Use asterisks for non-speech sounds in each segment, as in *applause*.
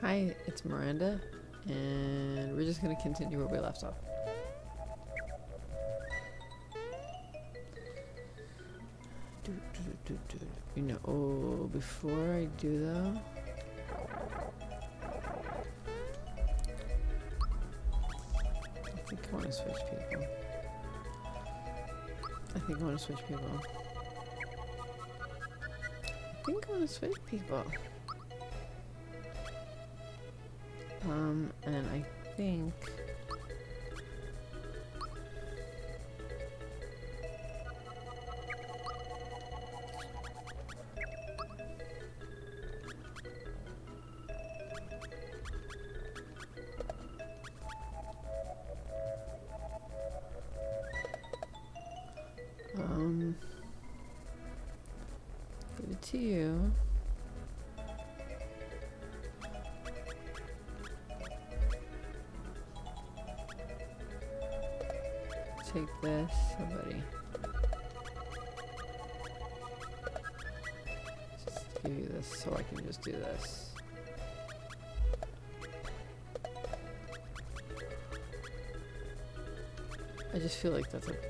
Hi, it's Miranda, and we're just gonna continue where we left off. You know, oh, before I do though, I think I want to switch people. I think I want to switch people. I think I want to switch people. Um, and I think...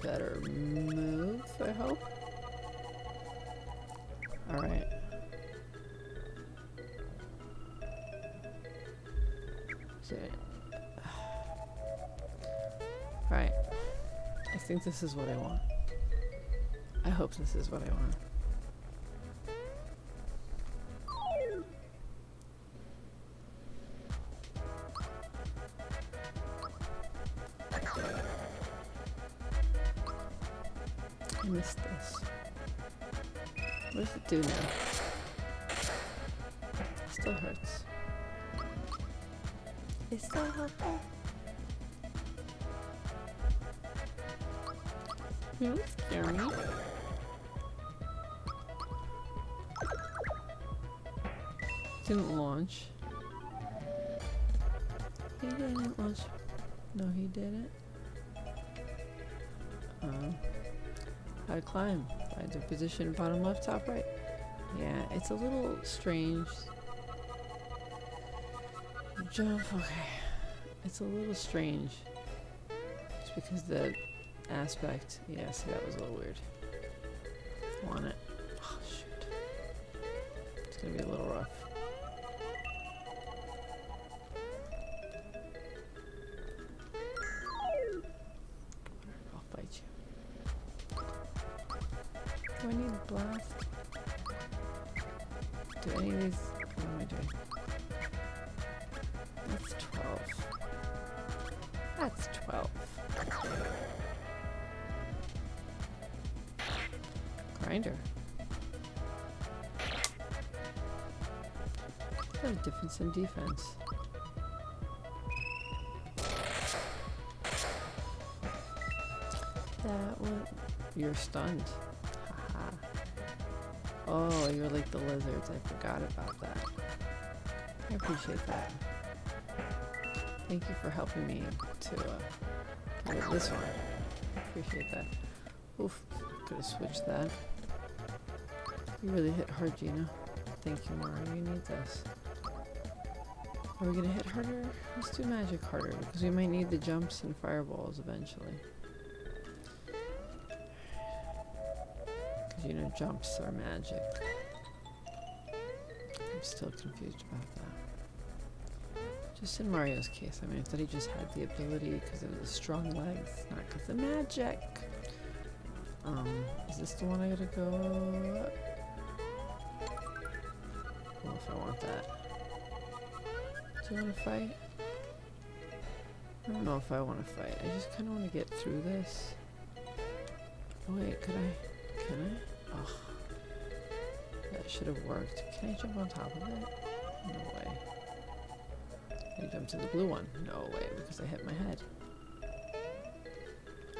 better move, I hope. Alright. *sighs* Alright. I think this is what I want. I hope this is what I want. I missed this. What does it do now? Still hurts. It's still helpful. You don't scare me. Didn't launch. He didn't launch. No, he didn't. Uh, how to climb. Find a position bottom left, top right. Yeah, it's a little strange. Jump, okay. It's a little strange. Just because the aspect. Yeah, see, that was a little weird. Want it. Defense. That one. You're stunned. Haha. Oh, you're like the lizards. I forgot about that. I appreciate that. Thank you for helping me to uh, get this one. I appreciate that. Oof. Could have switched that. You really hit hard, Geno. Thank you, Mara. You need this. Are we gonna hit harder? Let's do magic harder because we might need the jumps and fireballs eventually. Because you know jumps are magic. I'm still confused about that. Just in Mario's case, I mean, I thought he just had the ability because of his strong legs, not because of magic. Um, is this the one I gotta go up? If I want that. Do you want to fight? I don't know if I want to fight. I just kind of want to get through this. Oh, wait, could I? Can I? Ugh. That should have worked. Can I jump on top of it? No way. I jump to the blue one? No way, because I hit my head.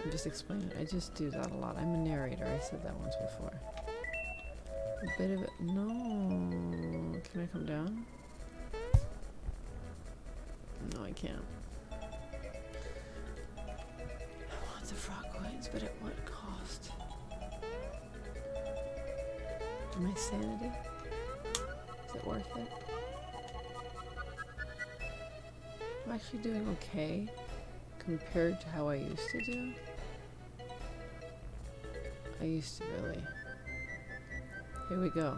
I'm just explaining. I just do that a lot. I'm a narrator. I said that once before. A bit of it. No. Can I come down? No, I can't. I want the frog coins, but at what cost? My sanity? Is it worth it? I'm actually doing okay compared to how I used to do. I used to really. Here we go.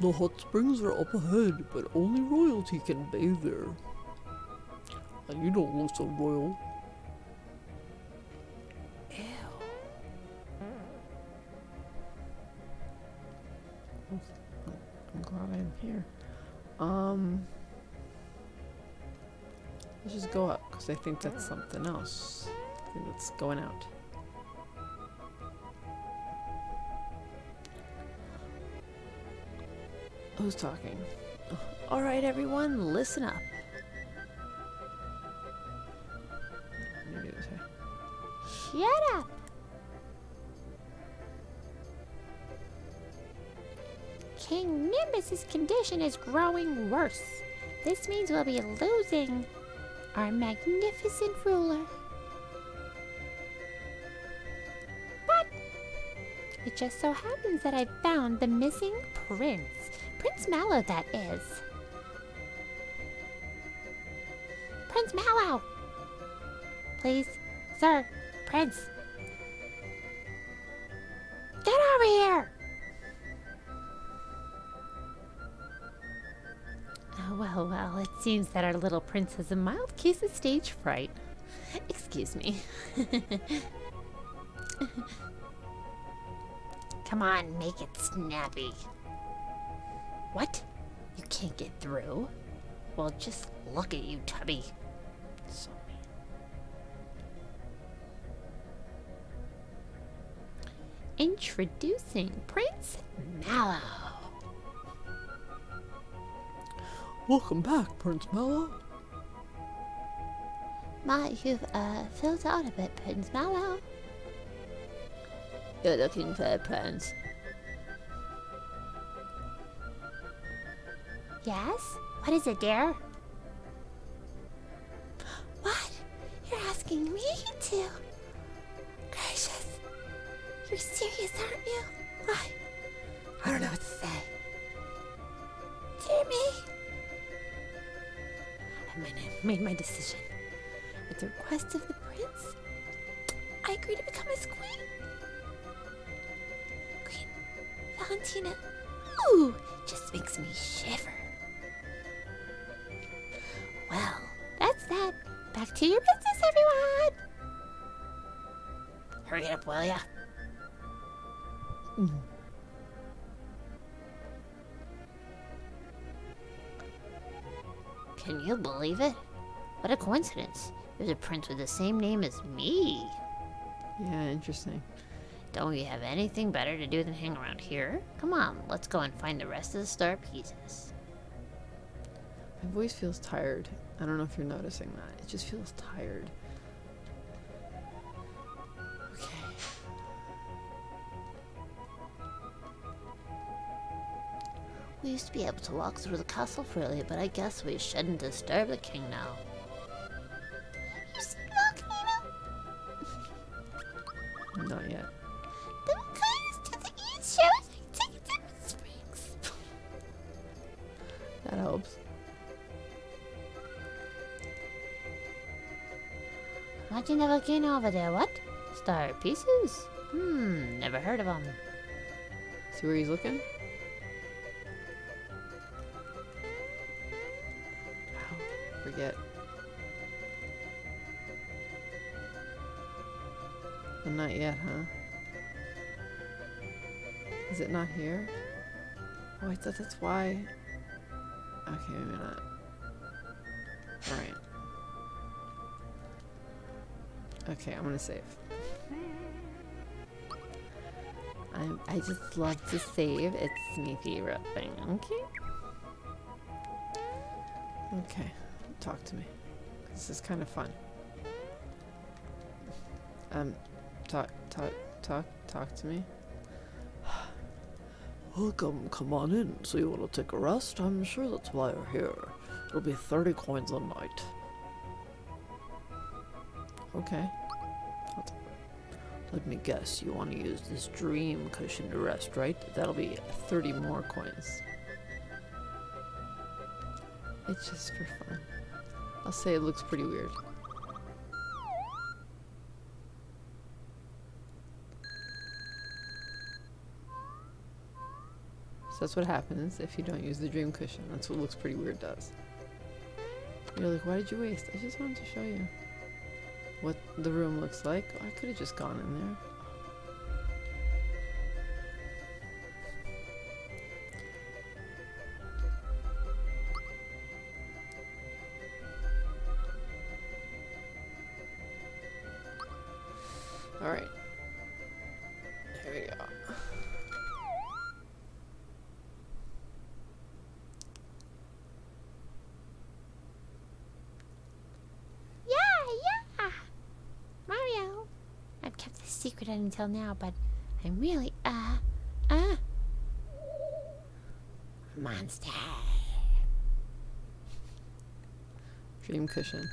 The hot springs are up ahead, but only royalty can bathe there. And you don't look so royal. Ew. I'm glad I'm here. Um, let's just go up because I think that's something else. I think that's going out. Who's talking? All right, everyone, listen up. Shut up! King Nimbus's condition is growing worse. This means we'll be losing our magnificent ruler. But it just so happens that I found the missing prince. Prince Mallow, that is. Prince Mallow! Please, sir, Prince. Get over here! Oh, well, well, it seems that our little prince has a mild case of stage fright. Excuse me. *laughs* Come on, make it snappy. What? You can't get through? Well, just look at you, Tubby. So mean. Introducing Prince Mallow. Welcome back, Prince Mallow. My, you've uh, filled out a bit, Prince Mallow. You're looking for a prince. Yes? What is it, dear? What? You're asking me to? Gracious. You're serious, aren't you? I... I don't know what to say. Dear me. I made, made my decision. At the request of the prince, I agree to become his queen. Queen Valentina. Ooh, just makes me shiver. Well, that's that. Back to your business, everyone. Hurry up, will ya? Hmm. Can you believe it? What a coincidence. There's a prince with the same name as me. Yeah, interesting. Don't we have anything better to do than hang around here? Come on, let's go and find the rest of the star pieces. My voice feels tired. I don't know if you're noticing that. It just feels tired. Okay. We used to be able to walk through the castle freely, but I guess we shouldn't disturb the king now. You see Volcano? Not yet. Over there, what? Star pieces? Hmm, never heard of them. See where he's looking? Ow, forget. Not yet, huh? Is it not here? Oh, I thought that's why. Okay, maybe not. Alright. Okay, I'm gonna save. I'm, I just love to save. It's my favorite thing. Okay. Okay. Talk to me. This is kind of fun. Um, talk, talk, talk, talk to me. *sighs* Welcome, come on in. So you want to take a rest? I'm sure that's why you're here. It'll be 30 coins a night. Okay. Let me guess, you want to use this dream cushion to rest, right? That'll be 30 more coins. It's just for fun. I'll say it looks pretty weird. So that's what happens if you don't use the dream cushion. That's what looks pretty weird does. You're like, why did you waste? I just wanted to show you what the room looks like. I could have just gone in there. Secret until now, but I'm really, uh, uh, monster. Dream cushion.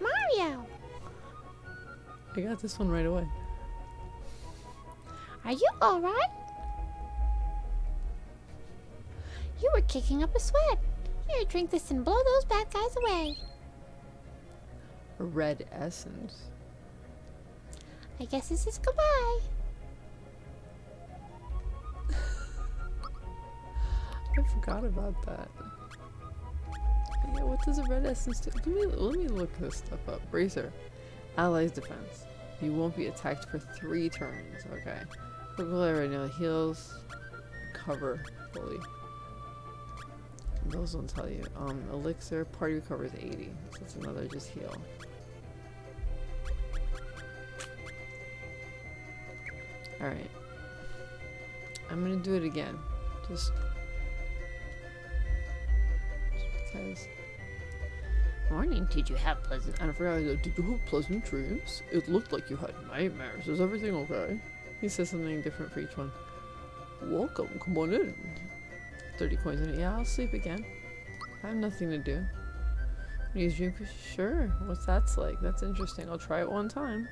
Mario, I got this one right away. are you alright? Kicking up a sweat. Here, drink this and blow those bad guys away. A red essence. I guess this is goodbye. *laughs* I forgot about that. Yeah, what does a red essence do? Let me, let me look this stuff up. Bracer. Allies defense. You won't be attacked for three turns. Okay. Purple right now heals. Cover fully. Those will tell you. Um, elixir. Party recovers 80. So that's another just heal. Alright. I'm gonna do it again. Just because Morning, did you have pleasant? And I forgot, I go, did you have pleasant dreams? It looked like you had nightmares. Is everything okay? he says something different for each one. Welcome, come on in. 30 coins in it. Yeah, I'll sleep again. I have nothing to do. Use dream? Sure. What's that's like? That's interesting. I'll try it one time.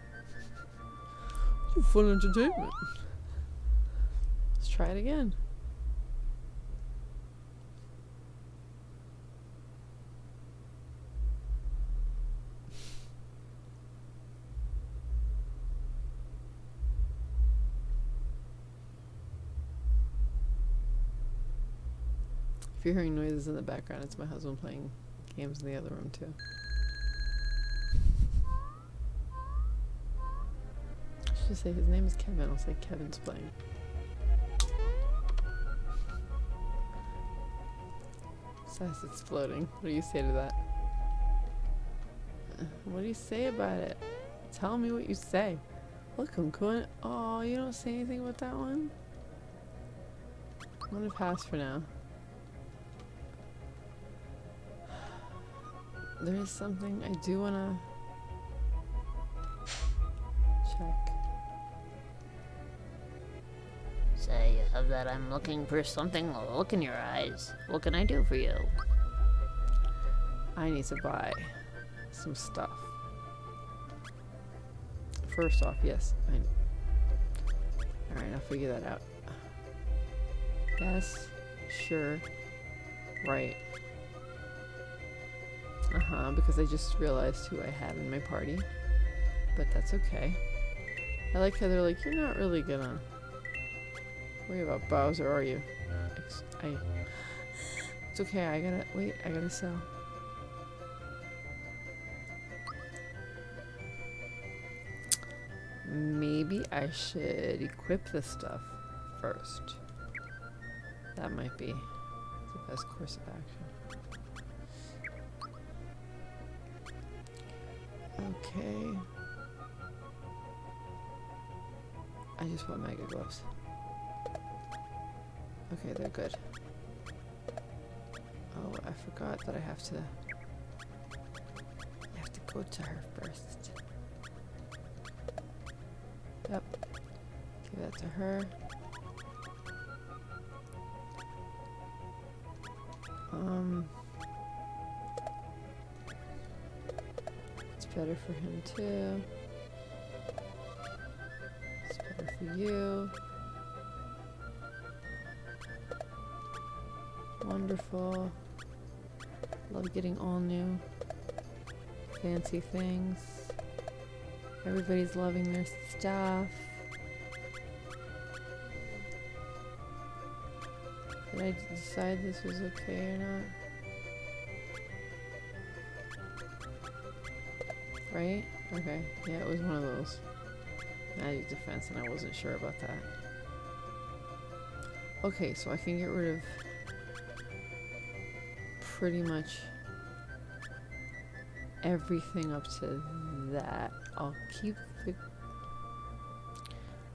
Fun entertainment. Let's try it again. If you're hearing noises in the background, it's my husband playing games in the other room too. I should say his name is Kevin. I'll say Kevin's playing. Says it's floating. What do you say to that? Uh, What do you say about it? Tell me what you say. Look, I'm going. Oh, you don't say anything about that one? I'm gonna pass for now. There is something I do wanna check. Say of that I'm looking for something. Look in your eyes. What can I do for you? I need to buy some stuff. First off, yes. I... Alright, I'll figure that out. Yes. Sure. Right. Uh-huh, because I just realized who I had in my party. But that's okay. I like how they're like, you're not really gonna worry about Bowser, are you? Ex- I... It's okay, I gotta... Wait, I gotta sell. Maybe I should equip this stuff first. That might be the best course of action. Okay. I just want mega gloves. Okay, they're good. Oh, I forgot that I have to. I have to go to her first. Yep. Give that to her. For him too. It's better for you. Wonderful. Love getting all new fancy things. Everybody's loving their stuff. Did I decide this was okay or not? Right? Okay. Yeah, it was one of those. Magic defense, and I wasn't sure about that. Okay, so I can get rid of pretty much everything up to that. I'll keep the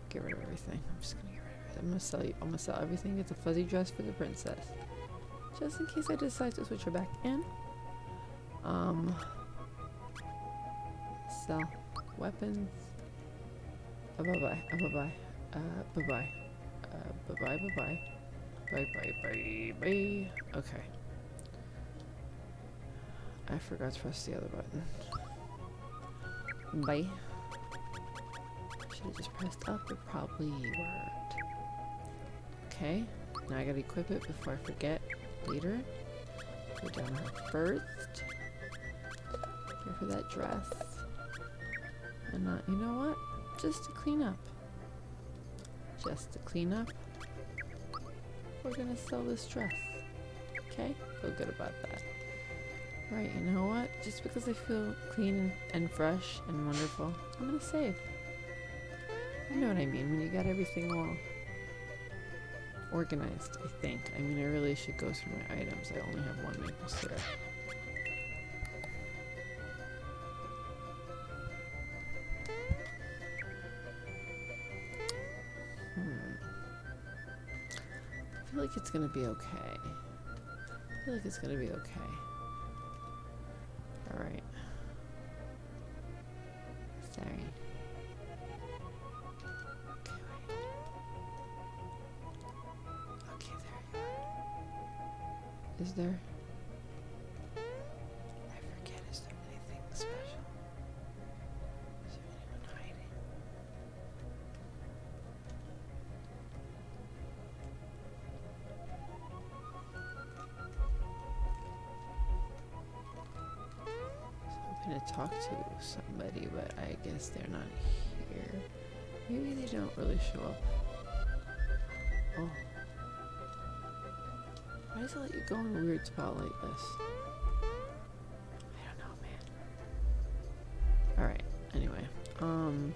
get rid of everything. I'm just gonna get rid of it. I'm gonna sell you I'm gonna sell everything, get the fuzzy dress for the princess. Just in case I decide to switch her back in. Um sell weapons. Uh, bye bye. Uh, bye bye. Uh bye bye. Uh bye bye bye bye. Bye bye bye bye. Okay. I forgot to press the other button. Bye. Should have just pressed up. It probably worked. Okay. Now I gotta equip it before I forget later. Go down first. Give her that dress. And not, you know what? Just to clean up. Just to clean up. We're gonna sell this dress. Okay? Feel good about that. Right, you know what? Just because I feel clean and fresh and wonderful, I'm gonna save. You know what I mean, when you got everything all organized, I think. I mean, I really should go through my items. I only have one maple syrup. It's gonna be okay. I feel like it's gonna be okay. But I guess they're not here. Maybe they don't really show up. Oh. Why does it let you go in a weird spot like this? I don't know, man. Alright, anyway. Um.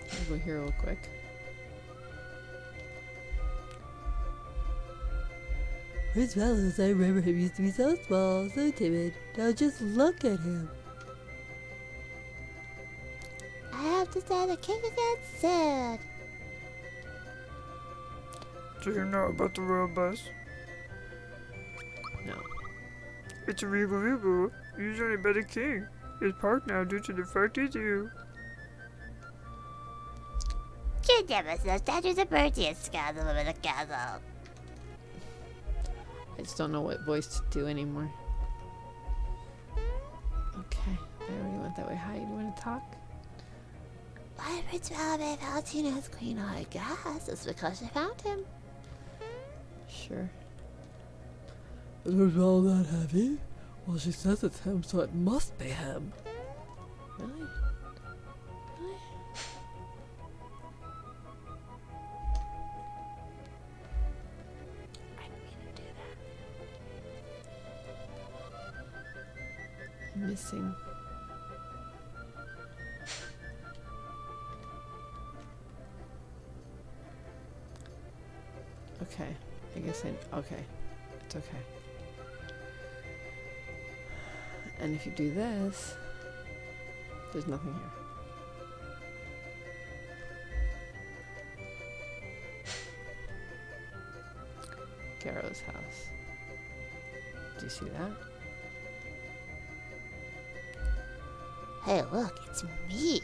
I'll go here real quick. Prince Valens, I remember him used to be so small, so timid. Now just look at him. I have to say the king again soon. Do you know about the royal bus? No. It's a regal regal, usually by the king. It's parked now due to the fact he's you. You never said statues of Bertie and scandal in the castle. I just don't know what voice to do anymore. Okay, I already went that way. Hi, you want to talk? Why Prince Valve Valentina's queen, I guess. It's because she found him. Sure. Is was all that heavy? Well, she says it's him, so it must be him. Really? Really? Missing. Okay. I guess I. Okay. It's okay. And if you do this, there's nothing here. *laughs* Garro's house. Do you see that? Hey, look, it's me.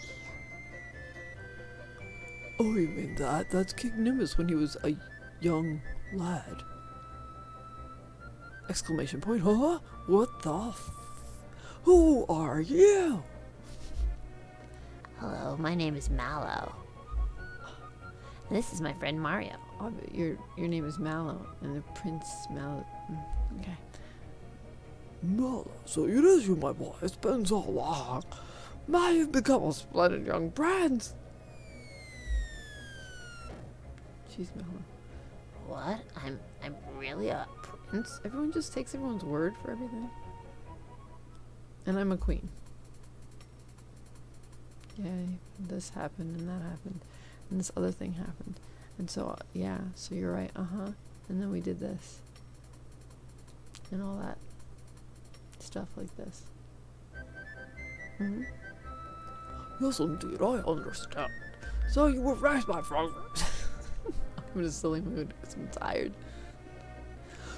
Oh, you mean that? That's King Nimbus when he was a young Lad. Exclamation point, huh? What the f- Who are you? Hello, my name is Mallow. This is my friend Mario. Oh, but your your name is Mallow, and the Prince Mallow. Okay. Mala, so it is you, my boy. It's been so long. Now you've become a splendid young prince. She's Mallow. What? I'm I'm really a prince? Everyone just takes everyone's word for everything. And I'm a queen. Yay, this happened and that happened, and this other thing happened. And so, uh, yeah, so you're right, uh huh. And then we did this. And all that stuff like this. hmm Yes, indeed, I understand. So you were raised by progress. *laughs* I'm in a silly mood because I'm tired.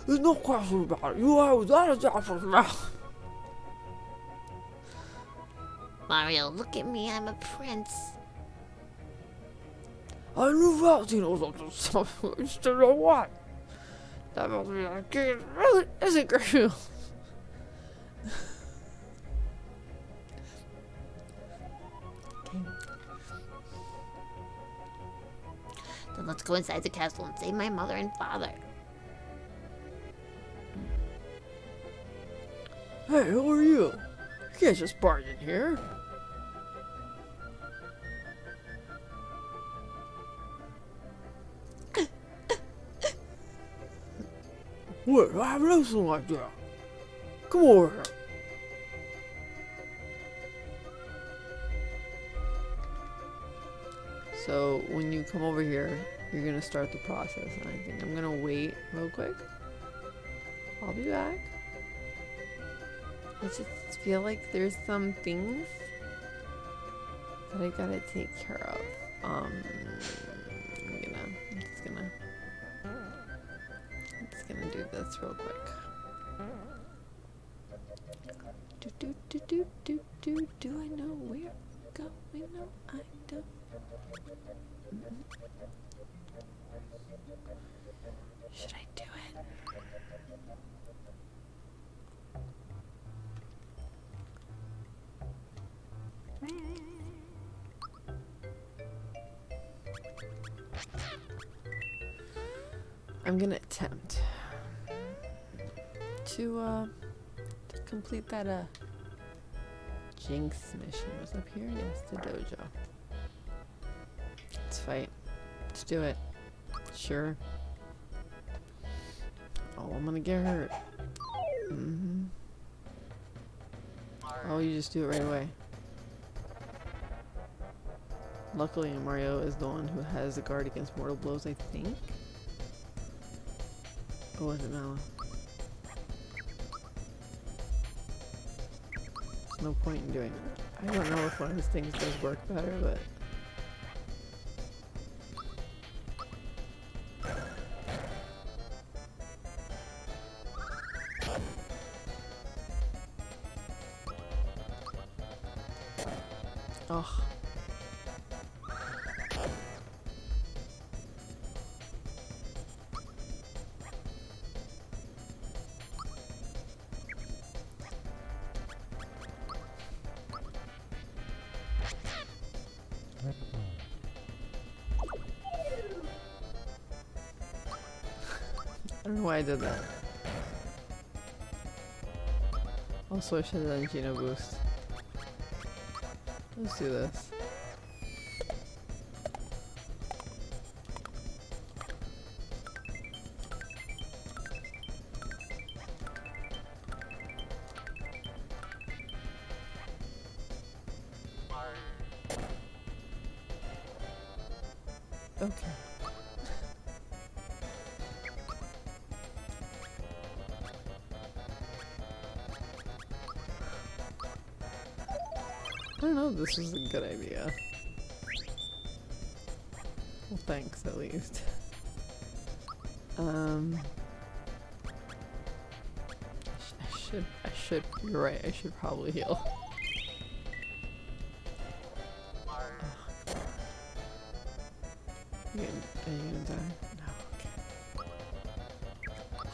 There's no question about it. You are without a doubt from now. Mario, look at me. I'm a prince. I knew Valentino was up to something. I just don't know what. That must be a kid. Really isn't Garfield. Then let's go inside the castle and save my mother and father. Hey, who are you? You can't just barge in here. Wait, I have nothing like that. Come over here. So when you come over here, you're gonna start the process, and I think I'm gonna wait real quick. I'll be back. I just feel like there's some things that I gotta take care of. Um, I'm gonna, I'm just gonna, I'm just gonna do this real quick. Do do do do do do. Do I know where I'm going? No, I don't. Should I do it? I'm gonna attempt to uh to complete that uh Jinx mission was up here. Yes, the dojo. Let's fight. Let's do it. Sure. Oh, I'm gonna get hurt. hmm Oh, you just do it right away. Luckily, Mario is the one who has the guard against mortal blows, I think. Or was it Mallow? There's no point in doing it. I don't know if one of these things does work better, but... Ugh. I don't know why I did that. Also, I should have done Geno Boost. Let's do this. This is a good idea. Well, thanks at least. Um, I should, I should, you're right, I should probably heal. You gonna, are you gonna die? No, okay.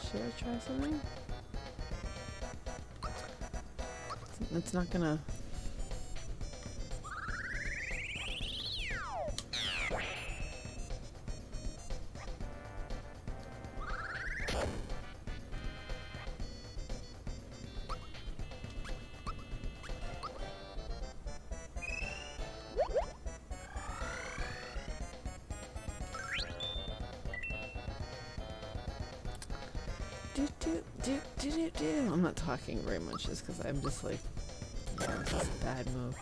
Should I try something? It's not gonna. Do, do, do, do, do. I'm not talking very much just because I'm just like, yeah, this is a bad move.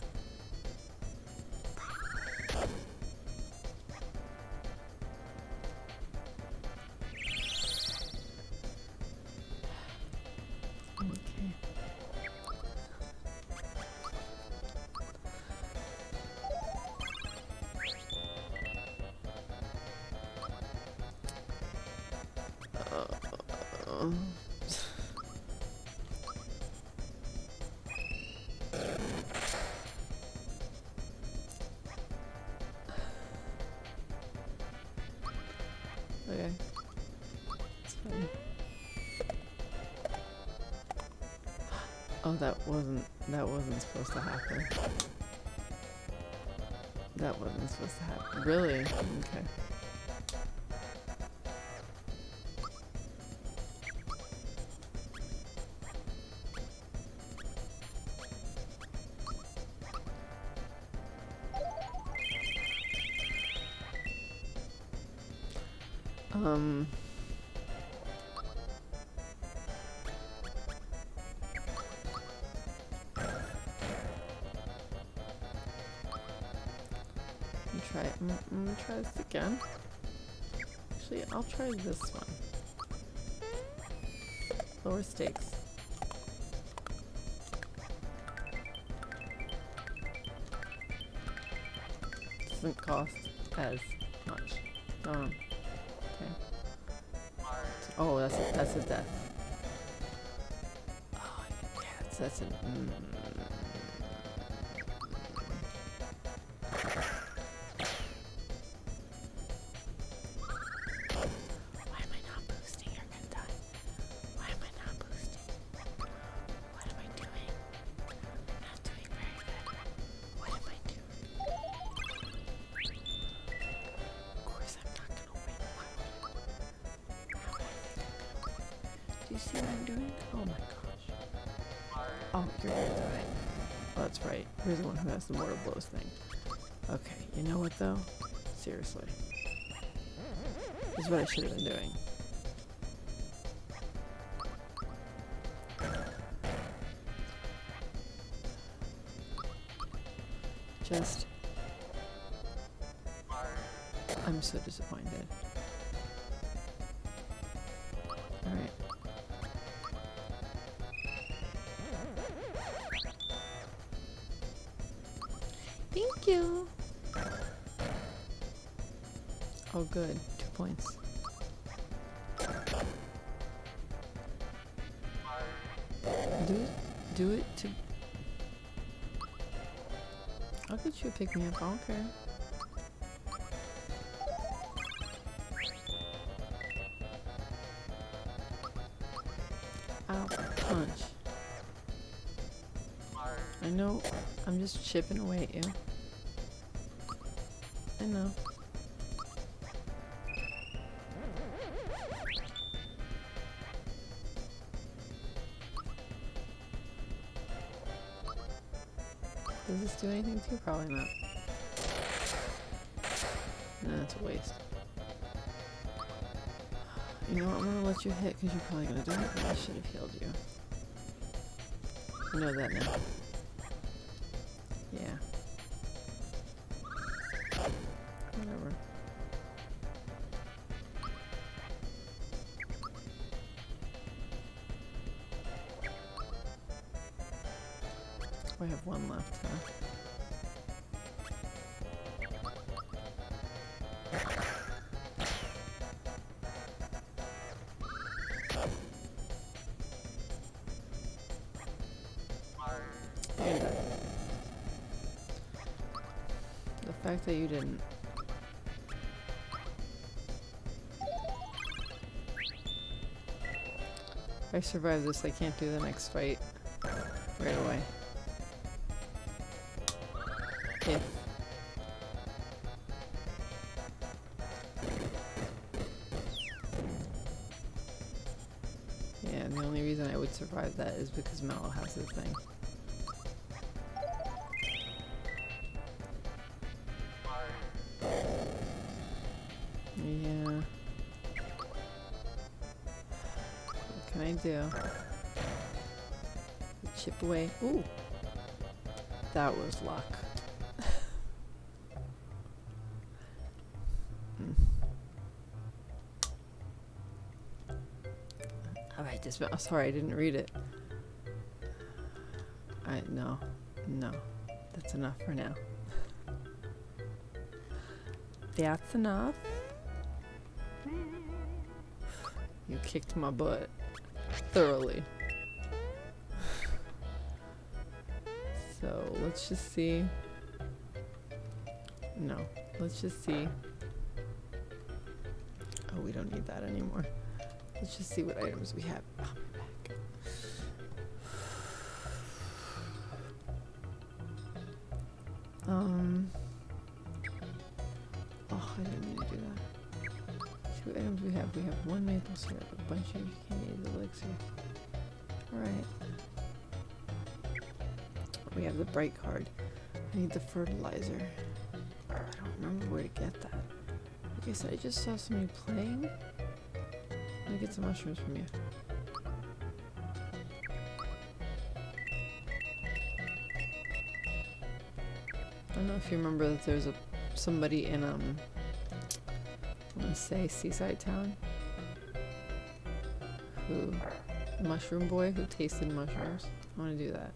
That wasn't that wasn't supposed to happen. That wasn't supposed to happen. Really? Okay. This again. Actually, I'll try this one. Lower stakes. Doesn't cost as much. Um. Okay. Oh, that's a, that's a death. Oh, yes, that's a. Mm. One the mortal blows thing. Okay, you know what though? Seriously. This is what I should have been doing. Points. Do it. Do it to. I'll get you pick me up. I don't care. Punch. I know. I'm just chipping away at you. I know. Does this do anything to you? Probably not. Nah, a waste. You know what? I'm gonna let you hit because you're probably gonna die. I should have healed you. I know that now. That you didn't. I survive this, I can't do the next fight right away. If. Yeah, the only reason I would survive that is because Mallow has his thing. Do? Chip away. Ooh. That was luck. Hmm. Alright, this oh, sorry, I didn't read it. I no. No. That's enough for now. That's enough. You kicked my butt. Thoroughly. So let's just see. No, let's just see. Oh, we don't need that anymore. Let's just see what items we have. Oh, maple a bunch of candied elixir. Alright. We have the bright card. I need the fertilizer. I don't remember where to get that. Like I said, I just saw somebody playing. Let me get some mushrooms from you. I don't know if you remember that there's a somebody in um I want to say Seaside Town who mushroom boy who tasted mushrooms. I want to do that.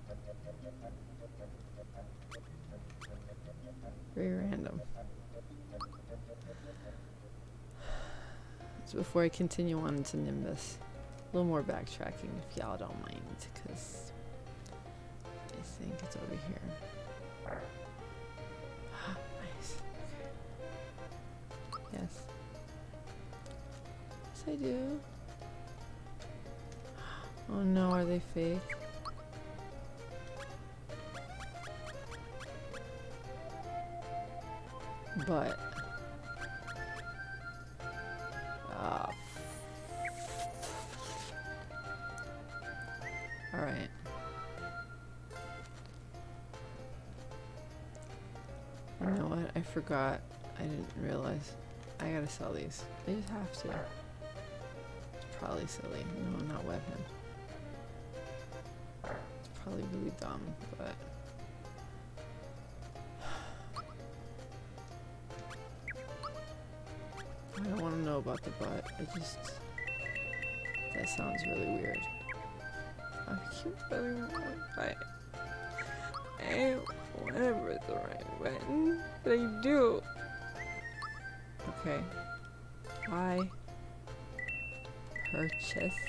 Very random. So before I continue on to Nimbus, a little more backtracking if y'all don't mind, because I think it's over here. Ah, nice. Okay. Yes. Yes, I do. Oh no, are they fake? But ah, all right. You know what? I forgot. I didn't realize. I gotta sell these. I just have to. It's probably silly. No, not web him. Probably really dumb, but. I don't want to know about the butt. I just. That sounds really weird. I keep feeling I. I whatever the right button, but I do. Okay. I purchase.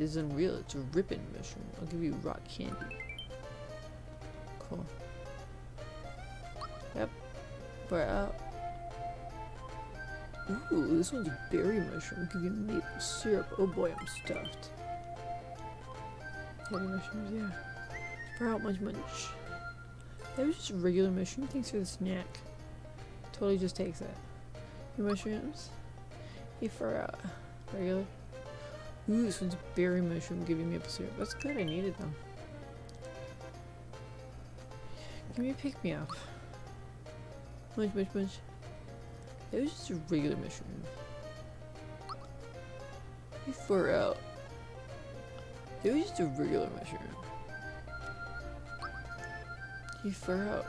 This is unreal. It's a ripping mushroom. I'll give you rock candy. Cool. Yep. We're out. Ooh, this one's a berry mushroom. Give you maple syrup. Oh boy, I'm stuffed. Berry mushrooms, yeah. Sprout munch munch. That was just a regular mushroom. Thanks for the snack. Totally just takes it. Your mushrooms. You for uh, regular. Ooh, this one's berry mushroom. Give you a syrup. That's good. I needed them. Give me a pick me up. Munch, munch, munch. It was just a regular mushroom. You far out. It was just a regular mushroom. You far out.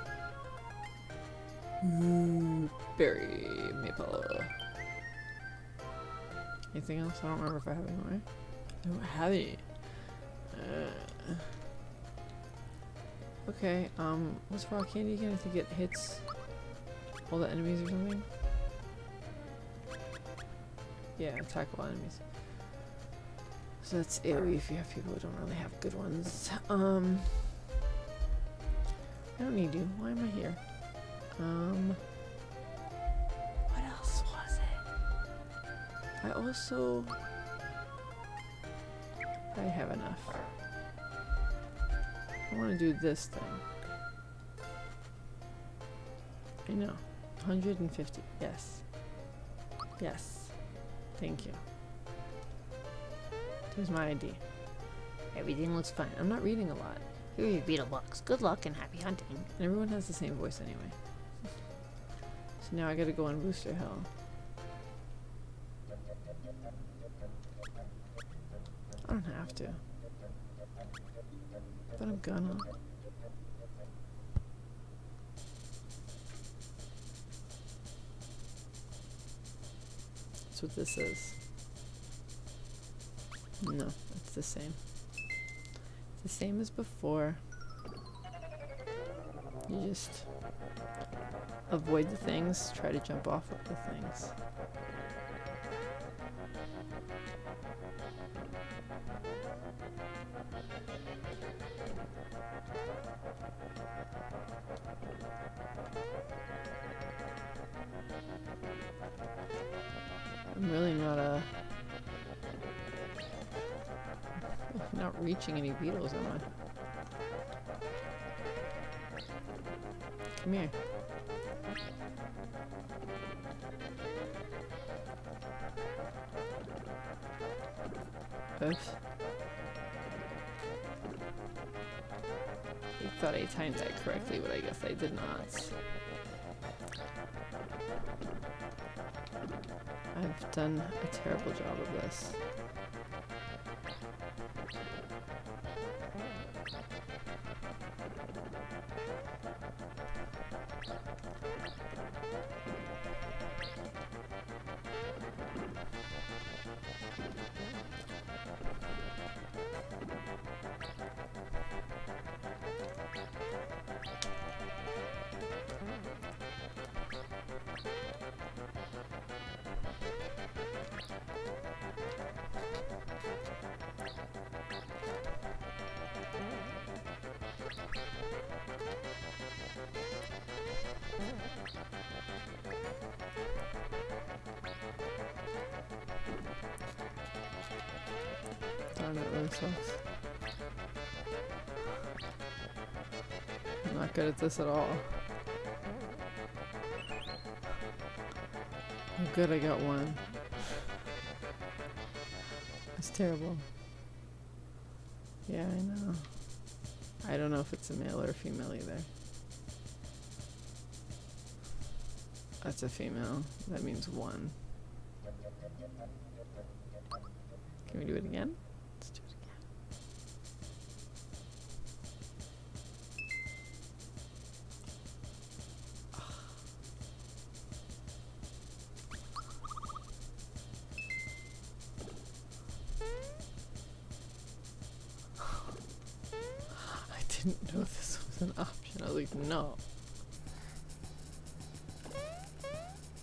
Ooh, berry maple. Anything else? I don't remember if I have any more. I don't have any. Uh, okay, um, what's rock candy again? I think it hits all the enemies or something. Yeah, attack all enemies. So that's AoE if you have people who don't really have good ones. Um, I don't need you. Why am I here? Um, I also. I have enough. I want to do this thing. I know. 150. Yes. Yes. Thank you. Here's my ID. Everything looks fine. I'm not reading a lot. Here are your beetle box. Good luck and happy hunting. And everyone has the same voice anyway. So now I gotta go on Booster Hill. Have to. But I'm gonna. That's what this is. No, it's the same. It's the same as before. You just avoid the things, try to jump off of the things. I'm really not a not reaching any beetles, am I? Come here. Oops. I thought I timed that correctly, but I guess I did not. I've done a terrible job of this. Darn it, really sucks. I'm not good at this at all. Oh good, I got one. That's terrible. Yeah, I know. If it's a male or a female either. That's a female. That means one. Can we do it again? No.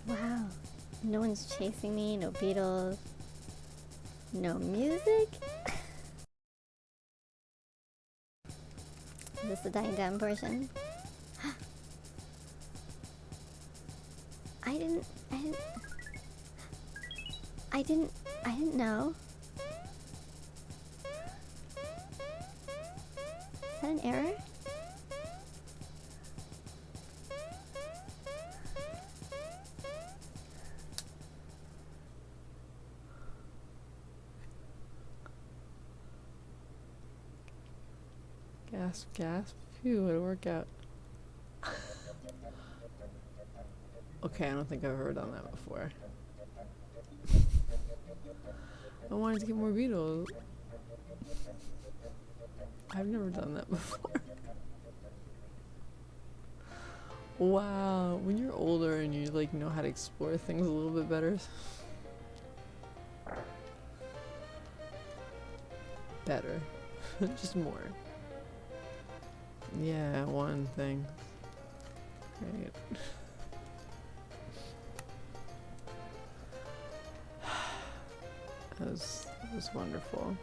Wow. No one's chasing me, no Beatles. no music. Is this the dying down portion? *gasps* I didn't I didn't I didn't I didn't know. A workout. okay, I don't think I've ever done that before. I wanted to get more beetles. I've never done that *laughs* before. wow, when you're older and you like know how to explore things a little bit better. Better. *laughs* Just more. Yeah, one thing. Great. *sighs* That was, that was wonderful.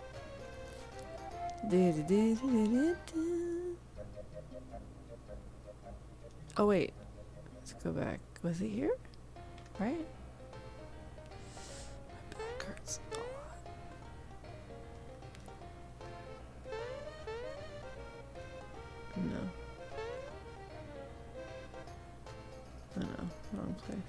Oh wait, let's go back. Was it here? Right? My back hurts place.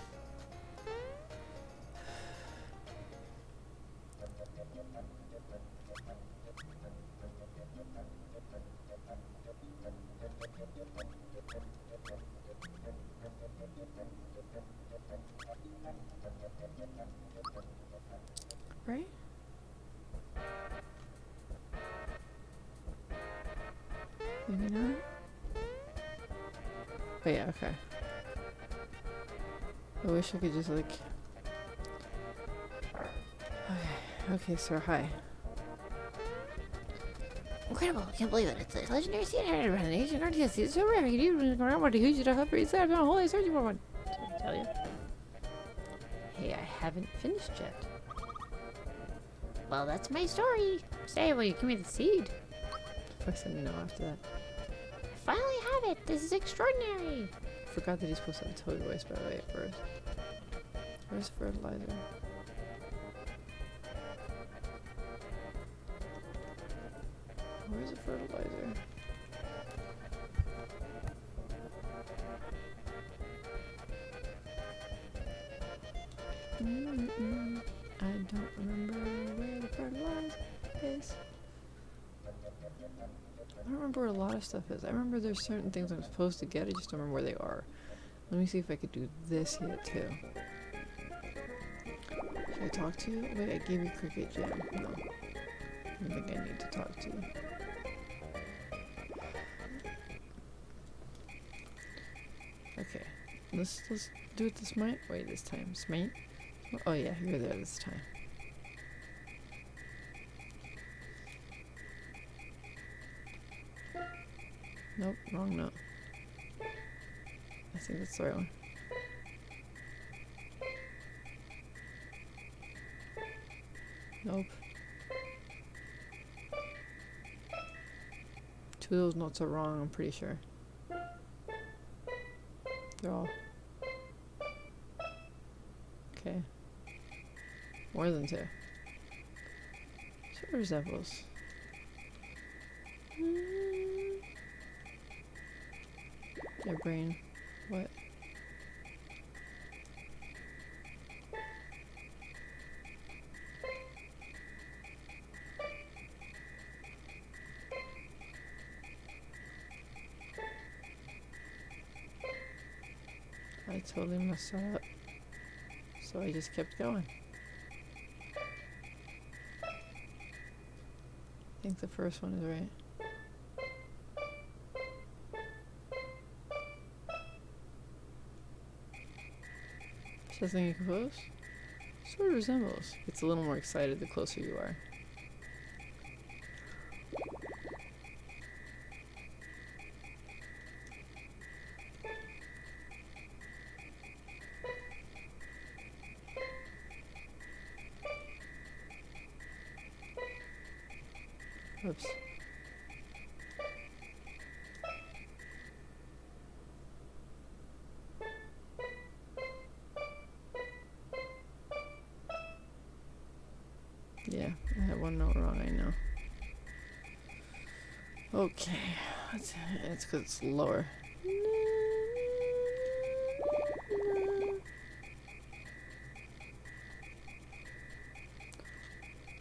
Right? Maybe not? Oh yeah, okay. I wish I could just like... *sighs* Okay, okay, sir, hi. Incredible. I Can't believe it. It's a legendary inherited by the ancient Arceus. It's so rare. You can even go around with a huge enough upgrade set. I've been holy searching for one. Did I tell you? Hey, I haven't finished yet. Well, that's my story. Say, will you give me the seed? Fuck said no after that. I finally have it. This is extraordinary. Forgot that he's supposed to have toad voice by the way at first. Where's fertilizer? Where's the fertilizer? Where a lot of stuff is. I remember there's certain things I'm supposed to get, I just don't remember where they are. Let me see if I could do this yet too. Should I talk to you? Wait, I gave you Cricket Jam. No. I don't think I need to talk to you. Okay. Let's let's do it this might wait this time. Smite? Oh yeah, you're there this time. Nope, wrong note. I think that's the right one. Nope. Two of those notes are wrong, I'm pretty sure. They're all. Okay. More than two. Sort of resembles. Mm. Your brain. What? I totally messed up. So I just kept going. I think the first one is right. Something you compose? Sort of resembles. It's a little more excited the closer you are. Oops. Okay, it's because it's lower.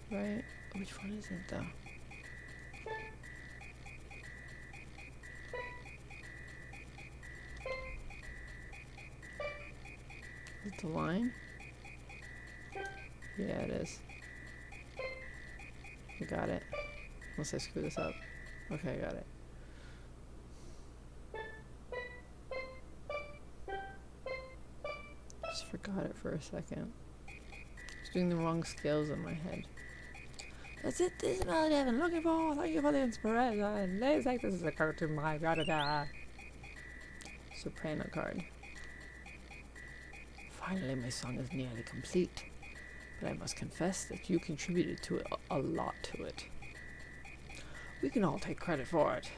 Right, which one is it though? Is it the line? Yeah, it is. I got it. Unless I screw this up. Okay, I got it. Just forgot it for a second. Just doing the wrong scales in my head. That's it, this is melody I've been looking for. Thank you for the inspiration. Ladies like this is a cartoon my da da da. Soprano card. Finally, my song is nearly complete. But I must confess that you contributed to it a, a lot to it. We can all take credit for it.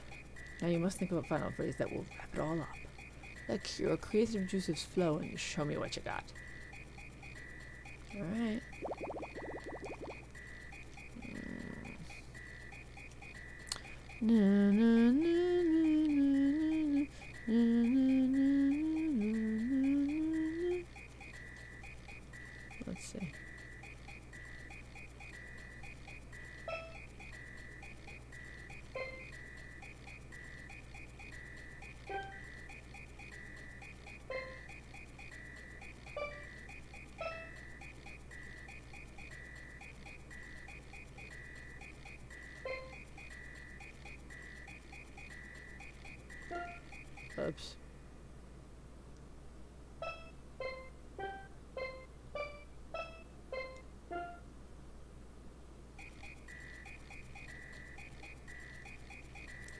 Now you must think of a final phrase that will wrap it all up. Let your creative juices flow and show me what you got. Alright. Mm. Na, na, I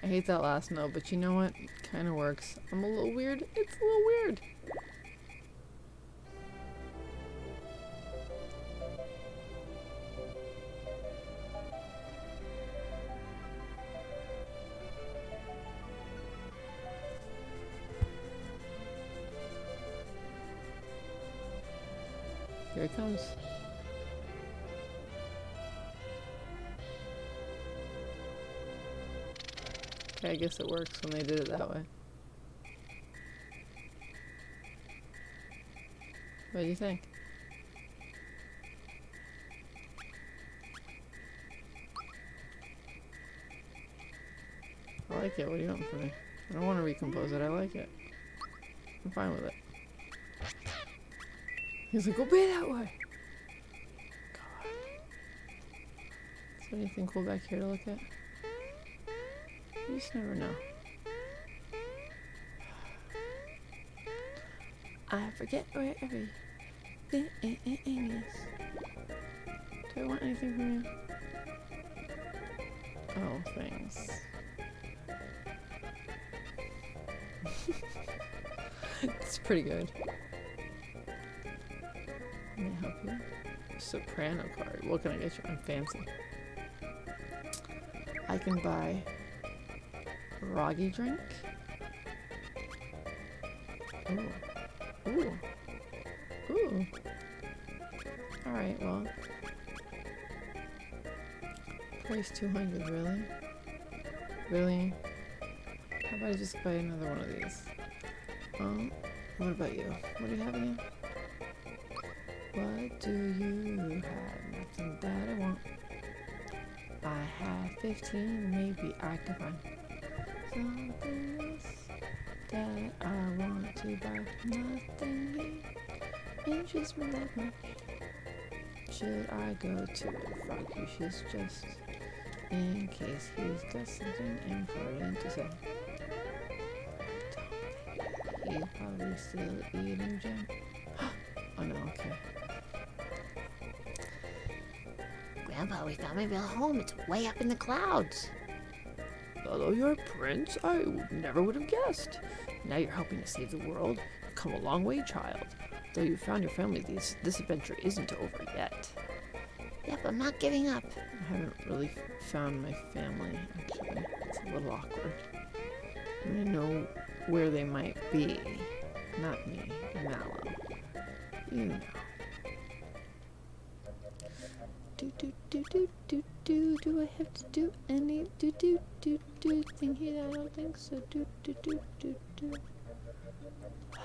hate that last note, but you know what? Kind of works. I'm a little weird. It's a little weird. Guess it works when they did it that way. What do you think? I like it. What do you want from me? I don't want to recompose it. I like it. I'm fine with it. He's like, go be that way. God. Is there anything cool back here to look at? Just never know. I forget where everything is. Do I want anything from you? Oh, thanks. *laughs* it's pretty good. Let me help you. Soprano card. What can I get you? I'm fancy. I can buy Froggie Drink. Ooh. Ooh. Ooh. Alright, well. Price 200, really? Really? How about I just buy another one of these? Um, what about you? What do you have again? What do you have? Nothing that I want. I have 15, maybe I can find something that I want to buy. Nothing here interests me that much. Should I go to Froggy's just in case he's got something important to say? He's probably still eating jam. *gasps* oh no, okay. Grandpa, we found my real home. It's way up in the clouds. Although you're a prince, I never would have guessed. Now you're helping to save the world. You've come a long way, child. Though you've found your family, this, this adventure isn't over yet. Yep, I'm not giving up. I haven't really found my family, actually. It's a little awkward. I I know where they might be. Not me, Mallow. You know. Do do do do do do. Do I have to do any do do do do thing here? I don't think so. Do do do do do. I'm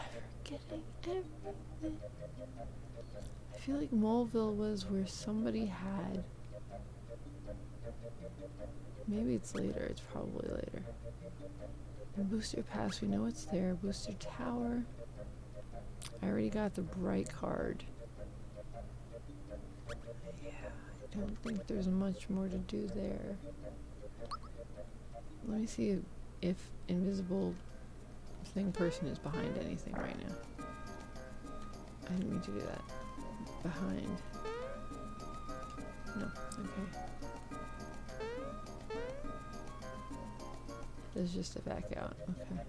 forgetting everything. I feel like Moleville was where somebody had. Maybe it's later. It's probably later. And Booster Pass, we know it's there. Booster Tower. I already got the bright card. Yeah, I don't think there's much more to do there. Let me see if invisible thing person is behind anything right now. I didn't mean to do that. Behind. No, okay. There's just a back out, okay.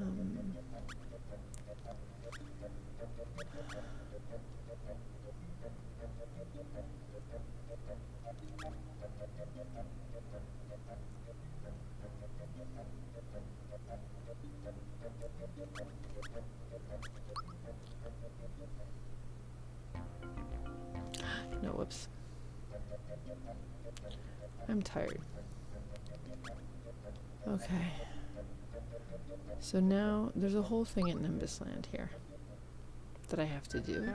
Um, I'm tired. Okay. So now there's a whole thing at Nimbus Land here that I have to do.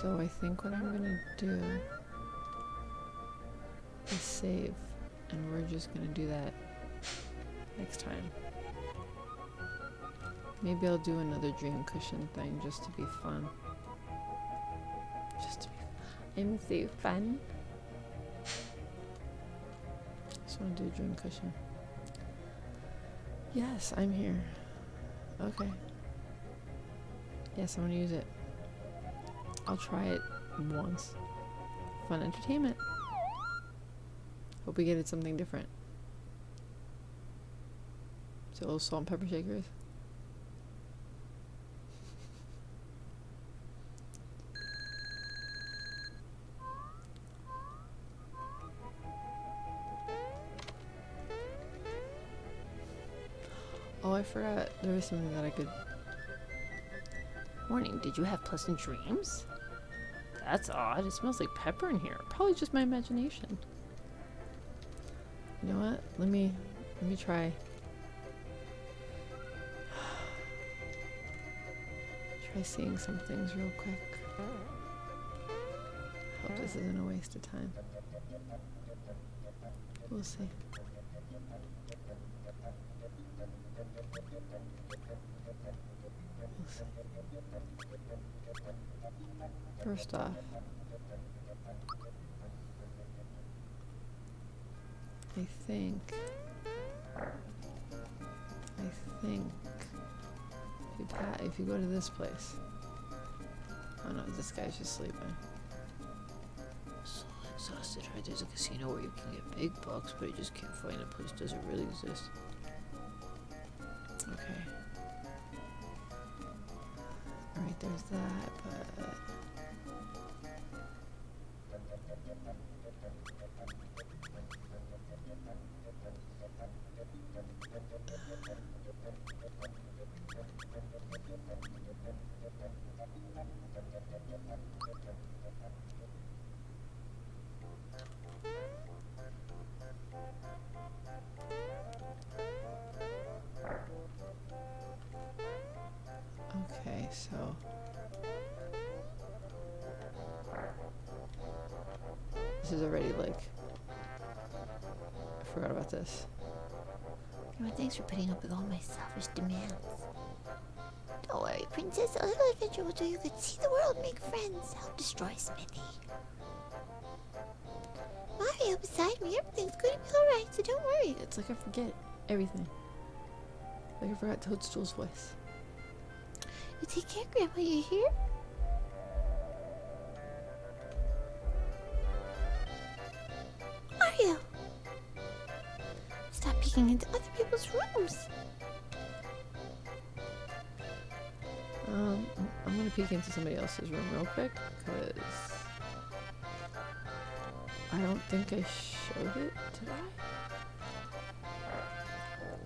So I think what I'm gonna do is save, and we're just gonna do that next time. Maybe I'll do another dream cushion thing just to be fun. Just to be fun. I'm so fun. Just want to do a dream cushion. Yes, I'm here. Okay. Yes, I'm gonna use it. I'll try it once. Fun entertainment. Hope we get it something different. So little salt and pepper shakers. I forgot. There was something that I could. Morning, did you have pleasant dreams? That's odd. It smells like pepper in here. Probably just my imagination. You know what? Let me let me try. *sighs* try seeing some things real quick. Hope this isn't a waste of time. We'll see. First off, I think, I think, if you, if you go to this place, oh no, this guy's just sleeping. So exhausted, right? There's a casino where you can get big bucks, but you just can't find a place. Does it really exist? Okay. Alright, there's that, but. This is already like. I forgot about this. Thanks for putting up with all my selfish demands. Don't worry, Princess. A little adventure will do you good. See the world, make friends, help destroy Smithy. Mario beside me, everything's going to be alright, so don't worry. It's like I forget everything. Like I forgot Toadstool's voice. You take care, Grandma, you hear? Peeking into other people's rooms. Um, I'm- I'm gonna peek into somebody else's room real quick, because I don't think I showed it, did I?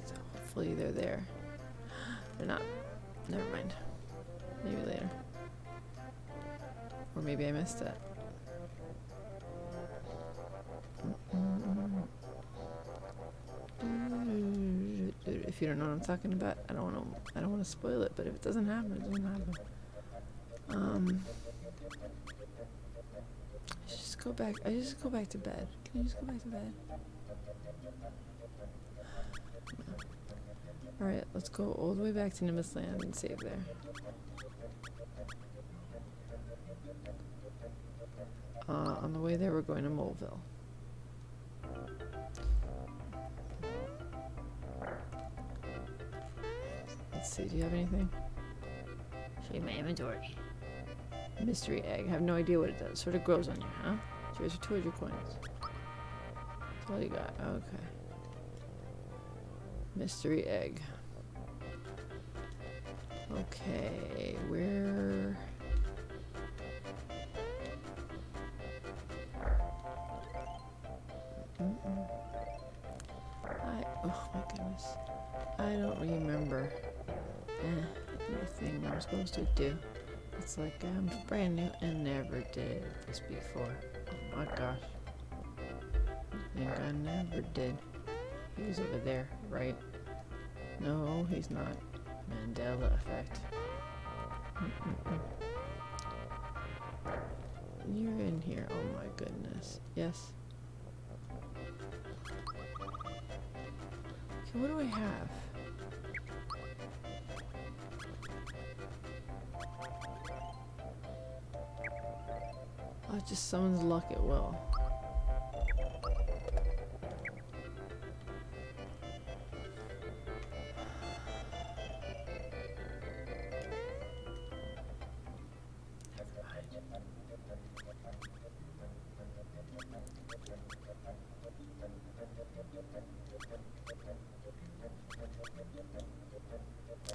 So hopefully they're there. *gasps* They're not. Never mind. Maybe later. Or maybe I missed it. You don't know what I'm talking about, I don't want to. I don't want to spoil it. But if it doesn't happen, it doesn't happen. Um, I just go back. I just go back to bed. Can I just go back to bed? All right, let's go all the way back to Nimbus Land and save there. Uh, on the way there, we're going to Moleville. see. Do you have anything? Show you my inventory. Mystery egg. I have no idea what it does. Sort of grows on you, huh? Here's two of coins. That's all you got. Okay. Mystery egg. Okay, where... I, oh my goodness. I don't remember eh, anything I'm supposed to do. It's like I'm brand new and never did this before. Oh my gosh. I think I never did. He's over there, right? No, he's not. Mandela effect. You're in here. Oh my goodness. Yes. Okay, what do I have? It just summons luck at will.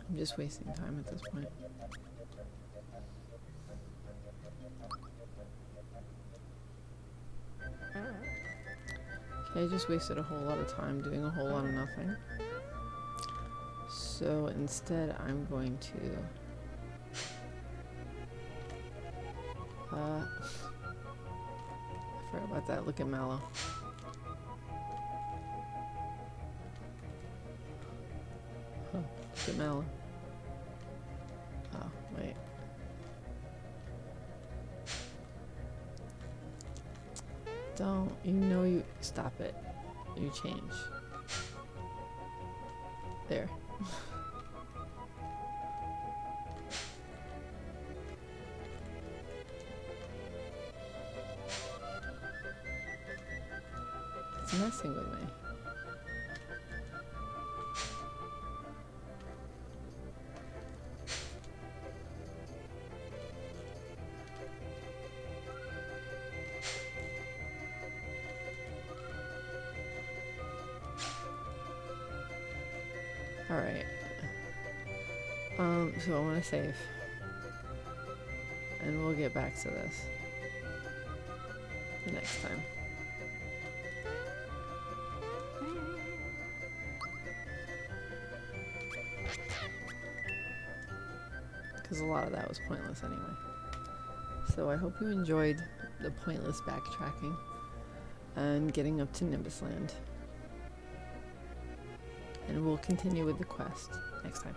I'm just wasting time at this point. I just wasted a whole lot of time doing a whole lot of nothing. So instead, I'm going to. Uh, I forgot about that. Look at Mallow. Huh, look at Mallow. Don't. You know you. Stop it. You change. There. Save. And we'll get back to this. Next time. Because a lot of that was pointless anyway. So I hope you enjoyed the pointless backtracking and getting up to Nimbus Land and we'll continue with the quest next time.